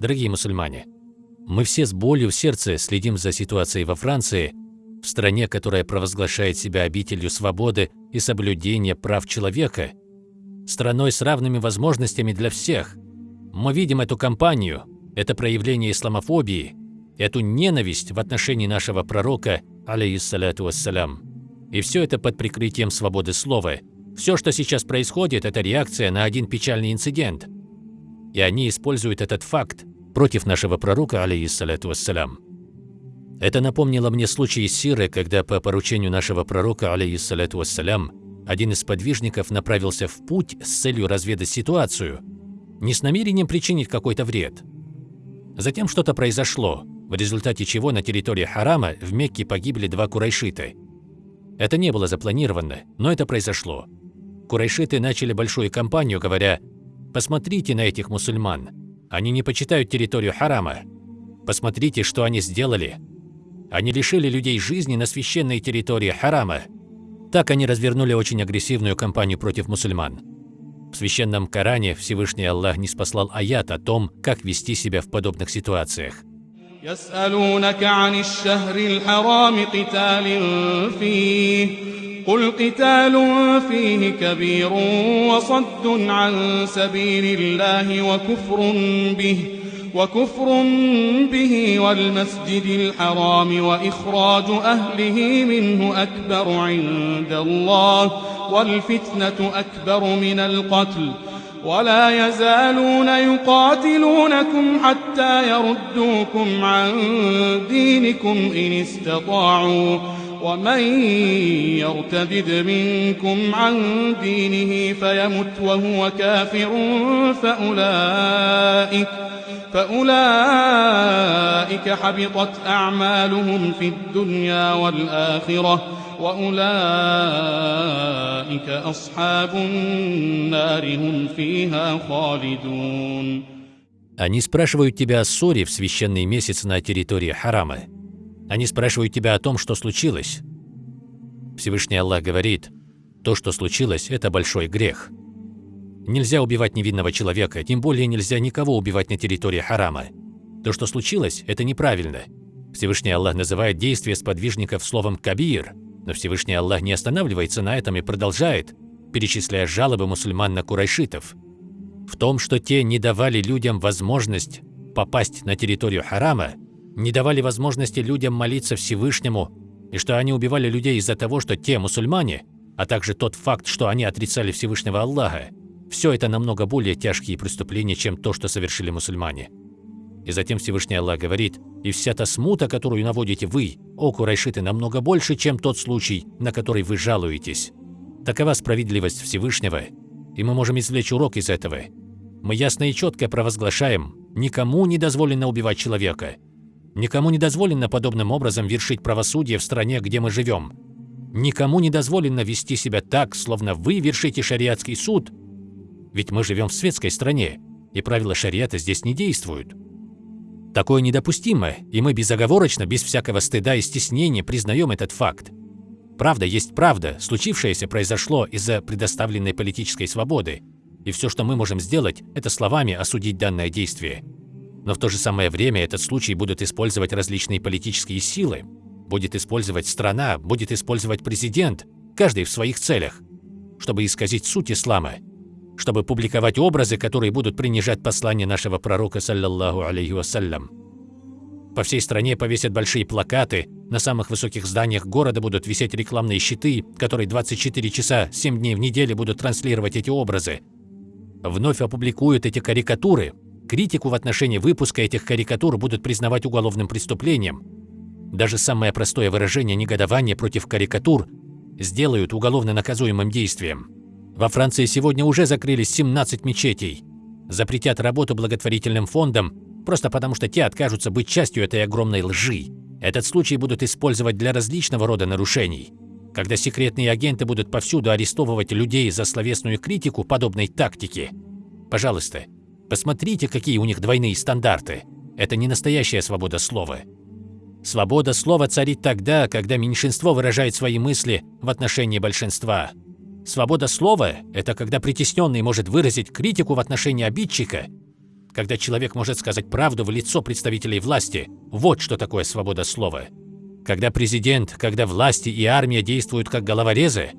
Дорогие мусульмане, мы все с болью в сердце следим за ситуацией во Франции, в стране, которая провозглашает себя обителью свободы и соблюдения прав человека, страной с равными возможностями для всех. Мы видим эту кампанию, это проявление исламофобии, эту ненависть в отношении нашего пророка, алейхиссалату вассалям. И все это под прикрытием свободы слова. Все, что сейчас происходит, это реакция на один печальный инцидент. И они используют этот факт против нашего пророка, алейхиссалату вассалям. Это напомнило мне случай Сиры, когда по поручению нашего пророка, алейхиссалату вассалям, один из подвижников направился в путь с целью разведать ситуацию, не с намерением причинить какой-то вред. Затем что-то произошло, в результате чего на территории Харама в Мекке погибли два курайшита. Это не было запланировано, но это произошло. Курайшиты начали большую кампанию, говоря «Посмотрите на этих мусульман, они не почитают территорию Харама. Посмотрите, что они сделали. Они лишили людей жизни на священной территории Харама». Так они развернули очень агрессивную кампанию против мусульман. В священном Коране Всевышний Аллах не спаслал аят о том, как вести себя в подобных ситуациях. يسألونك عن الشهر الحرام قتال فيه قل قتال فيه كبير وصد عن سبيل الله وكفر به وكفر به والمسجد الحرام وإخراج أهله منه أكبر عند الله والفتنة أكبر من القتل. ولا يزالون يقاتلونكم حتى يردوكم عن دينكم إن استطاعوا. ومن يرتدد منكم عن دينه فيمت وهو كافر فأولئك فأولئك حبطت أعمالهم في الدنيا والآخرة وأولئك أصحاب النار هم فيها خالدون Они спрашивают тебя о ссоре в священный месяц на территории Харама. Они спрашивают тебя о том, что случилось. Всевышний Аллах говорит, то, что случилось, это большой грех. Нельзя убивать невинного человека, тем более нельзя никого убивать на территории харама. То, что случилось, это неправильно. Всевышний Аллах называет действия сподвижников словом «кабир», но Всевышний Аллах не останавливается на этом и продолжает, перечисляя жалобы мусульман на курайшитов. В том, что те не давали людям возможность попасть на территорию харама, не давали возможности людям молиться Всевышнему, и что они убивали людей из-за того, что те мусульмане, а также тот факт, что они отрицали Всевышнего Аллаха, все это намного более тяжкие преступления, чем то, что совершили мусульмане. И затем Всевышний Аллах говорит, «И вся та смута, которую наводите вы, о Курайшиты, намного больше, чем тот случай, на который вы жалуетесь». Такова справедливость Всевышнего, и мы можем извлечь урок из этого. Мы ясно и четко провозглашаем, никому не дозволено убивать человека. Никому не дозволено подобным образом вершить правосудие в стране, где мы живем. Никому не дозволено вести себя так, словно вы вершите шариатский суд – ведь мы живем в светской стране, и правила шариата здесь не действуют. Такое недопустимо, и мы безоговорочно, без всякого стыда и стеснения признаем этот факт. Правда есть правда, случившееся произошло из-за предоставленной политической свободы, и все, что мы можем сделать, это словами осудить данное действие. Но в то же самое время этот случай будут использовать различные политические силы, будет использовать страна, будет использовать президент, каждый в своих целях, чтобы исказить суть ислама чтобы публиковать образы, которые будут принижать послание нашего пророка, саллаллаху алейхи вассалям. По всей стране повесят большие плакаты, на самых высоких зданиях города будут висеть рекламные щиты, которые 24 часа 7 дней в неделю будут транслировать эти образы. Вновь опубликуют эти карикатуры. Критику в отношении выпуска этих карикатур будут признавать уголовным преступлением. Даже самое простое выражение негодования против карикатур сделают уголовно наказуемым действием. Во Франции сегодня уже закрылись 17 мечетей. Запретят работу благотворительным фондам, просто потому что те откажутся быть частью этой огромной лжи. Этот случай будут использовать для различного рода нарушений. Когда секретные агенты будут повсюду арестовывать людей за словесную критику подобной тактики. Пожалуйста, посмотрите, какие у них двойные стандарты. Это не настоящая свобода слова. Свобода слова царит тогда, когда меньшинство выражает свои мысли в отношении большинства. Свобода слова – это когда притесненный может выразить критику в отношении обидчика, когда человек может сказать правду в лицо представителей власти. Вот что такое свобода слова. Когда президент, когда власти и армия действуют как головорезы,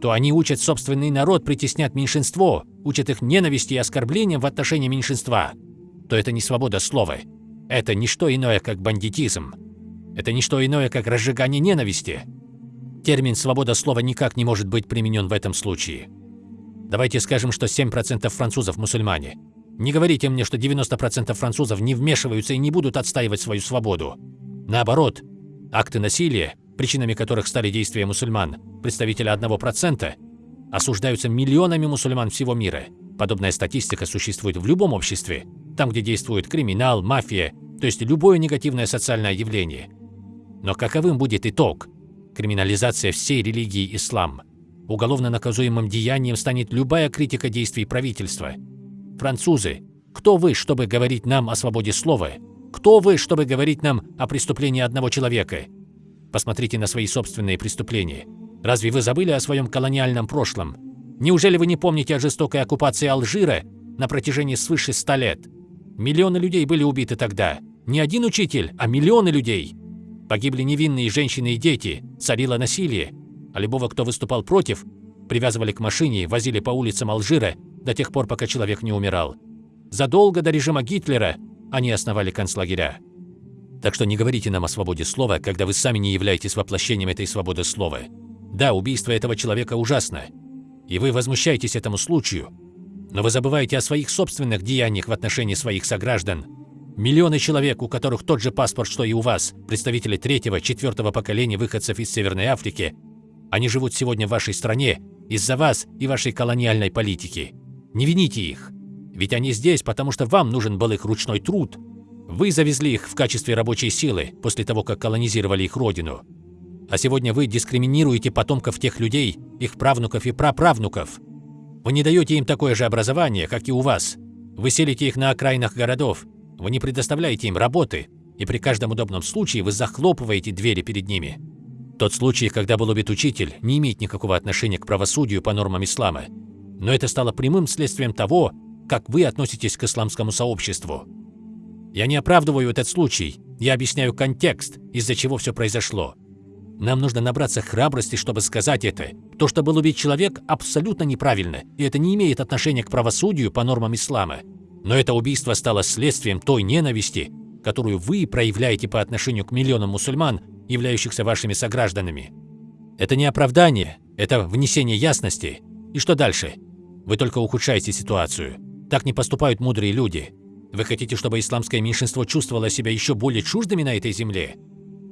то они учат собственный народ притеснять меньшинство, учат их ненависти и оскорблениям в отношении меньшинства, то это не свобода слова. Это не что иное, как бандитизм. Это не что иное, как разжигание ненависти. Термин «свобода слова» никак не может быть применен в этом случае. Давайте скажем, что 7% французов мусульмане. Не говорите мне, что 90% французов не вмешиваются и не будут отстаивать свою свободу. Наоборот, акты насилия, причинами которых стали действия мусульман, представителя 1%, осуждаются миллионами мусульман всего мира. Подобная статистика существует в любом обществе, там, где действует криминал, мафия, то есть любое негативное социальное явление. Но каковым будет итог? Криминализация всей религии ислам. Уголовно наказуемым деянием станет любая критика действий правительства. Французы, кто вы, чтобы говорить нам о свободе слова? Кто вы, чтобы говорить нам о преступлении одного человека? Посмотрите на свои собственные преступления. Разве вы забыли о своем колониальном прошлом? Неужели вы не помните о жестокой оккупации Алжира на протяжении свыше ста лет? Миллионы людей были убиты тогда. Не один учитель, а миллионы людей. Погибли невинные женщины и дети, царило насилие. А любого, кто выступал против, привязывали к машине, возили по улицам Алжира до тех пор, пока человек не умирал. Задолго до режима Гитлера они основали концлагеря. Так что не говорите нам о свободе слова, когда вы сами не являетесь воплощением этой свободы слова. Да, убийство этого человека ужасно, и вы возмущаетесь этому случаю, но вы забываете о своих собственных деяниях в отношении своих сограждан. Миллионы человек, у которых тот же паспорт, что и у вас, представители третьего, четвертого поколения выходцев из Северной Африки, они живут сегодня в вашей стране из-за вас и вашей колониальной политики. Не вините их. Ведь они здесь, потому что вам нужен был их ручной труд. Вы завезли их в качестве рабочей силы после того, как колонизировали их родину. А сегодня вы дискриминируете потомков тех людей, их правнуков и праправнуков. Вы не даете им такое же образование, как и у вас. Вы селите их на окраинах городов. Вы не предоставляете им работы. И при каждом удобном случае вы захлопываете двери перед ними. Тот случай, когда был убит учитель, не имеет никакого отношения к правосудию по нормам ислама. Но это стало прямым следствием того, как вы относитесь к исламскому сообществу. Я не оправдываю этот случай, я объясняю контекст, из-за чего все произошло. Нам нужно набраться храбрости, чтобы сказать это. То, что был убит человек, абсолютно неправильно, и это не имеет отношения к правосудию по нормам ислама. Но это убийство стало следствием той ненависти, которую вы проявляете по отношению к миллионам мусульман, являющихся вашими согражданами. Это не оправдание, это внесение ясности. И что дальше? Вы только ухудшаете ситуацию. Так не поступают мудрые люди. Вы хотите, чтобы исламское меньшинство чувствовало себя еще более чуждыми на этой земле?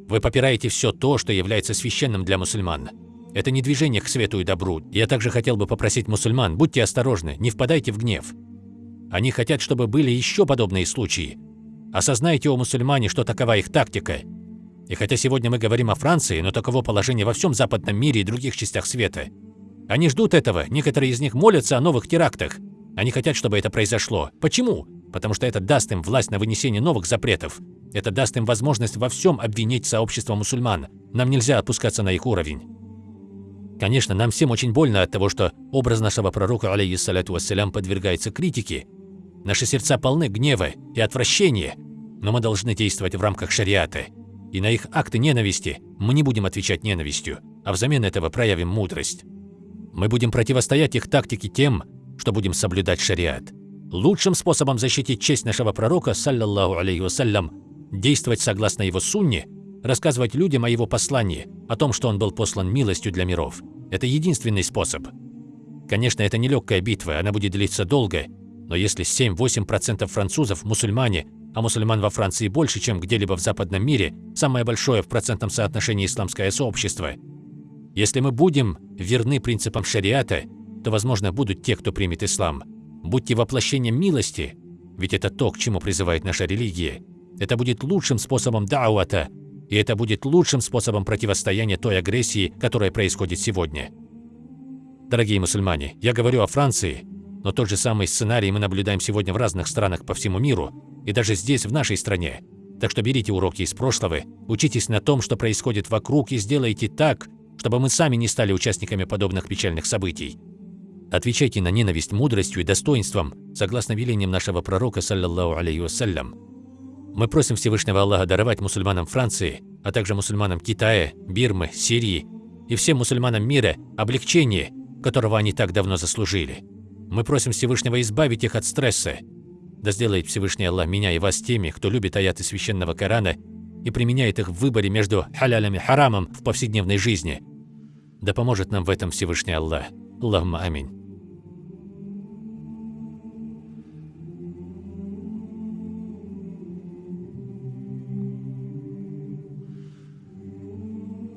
Вы попираете все то, что является священным для мусульман. Это не движение к свету и добру. Я также хотел бы попросить мусульман, будьте осторожны, не впадайте в гнев. Они хотят, чтобы были еще подобные случаи. Осознайте, о мусульмане, что такова их тактика. И хотя сегодня мы говорим о Франции, но таково положение во всем западном мире и других частях света. Они ждут этого, некоторые из них молятся о новых терактах. Они хотят, чтобы это произошло. Почему? Потому что это даст им власть на вынесение новых запретов. Это даст им возможность во всем обвинить сообщество мусульман. Нам нельзя опускаться на их уровень. Конечно, нам всем очень больно от того, что образ нашего пророка, алейхиссаляту вассалям, подвергается критике. Наши сердца полны гнева и отвращения, но мы должны действовать в рамках шариата. И на их акты ненависти мы не будем отвечать ненавистью, а взамен этого проявим мудрость. Мы будем противостоять их тактике тем, что будем соблюдать шариат. Лучшим способом защитить честь нашего пророка, саллаллаху алейхи вассалям, действовать согласно его сунне, рассказывать людям о его послании, о том, что он был послан милостью для миров. Это единственный способ. Конечно, это нелегкая битва, она будет длиться долго, но если 7-8% французов – мусульмане, а мусульман во Франции больше, чем где-либо в западном мире, самое большое в процентном соотношении исламское сообщество, если мы будем верны принципам шариата – то, возможно, будут те, кто примет ислам. Будьте воплощением милости, ведь это то, к чему призывает наша религия. Это будет лучшим способом дауата, и это будет лучшим способом противостояния той агрессии, которая происходит сегодня. Дорогие мусульмане, я говорю о Франции, но тот же самый сценарий мы наблюдаем сегодня в разных странах по всему миру, и даже здесь, в нашей стране. Так что берите уроки из прошлого, учитесь на том, что происходит вокруг, и сделайте так, чтобы мы сами не стали участниками подобных печальных событий. Отвечайте на ненависть мудростью и достоинством, согласно велениям нашего пророка, саллаллаху алейхи вассалям. Мы просим Всевышнего Аллаха даровать мусульманам Франции, а также мусульманам Китая, Бирмы, Сирии и всем мусульманам мира облегчение, которого они так давно заслужили. Мы просим Всевышнего избавить их от стресса. Да сделает Всевышний Аллах меня и вас теми, кто любит аяты Священного Корана и применяет их в выборе между халялем и харамом в повседневной жизни. Да поможет нам в этом Всевышний Аллах. Аллахумма аминь.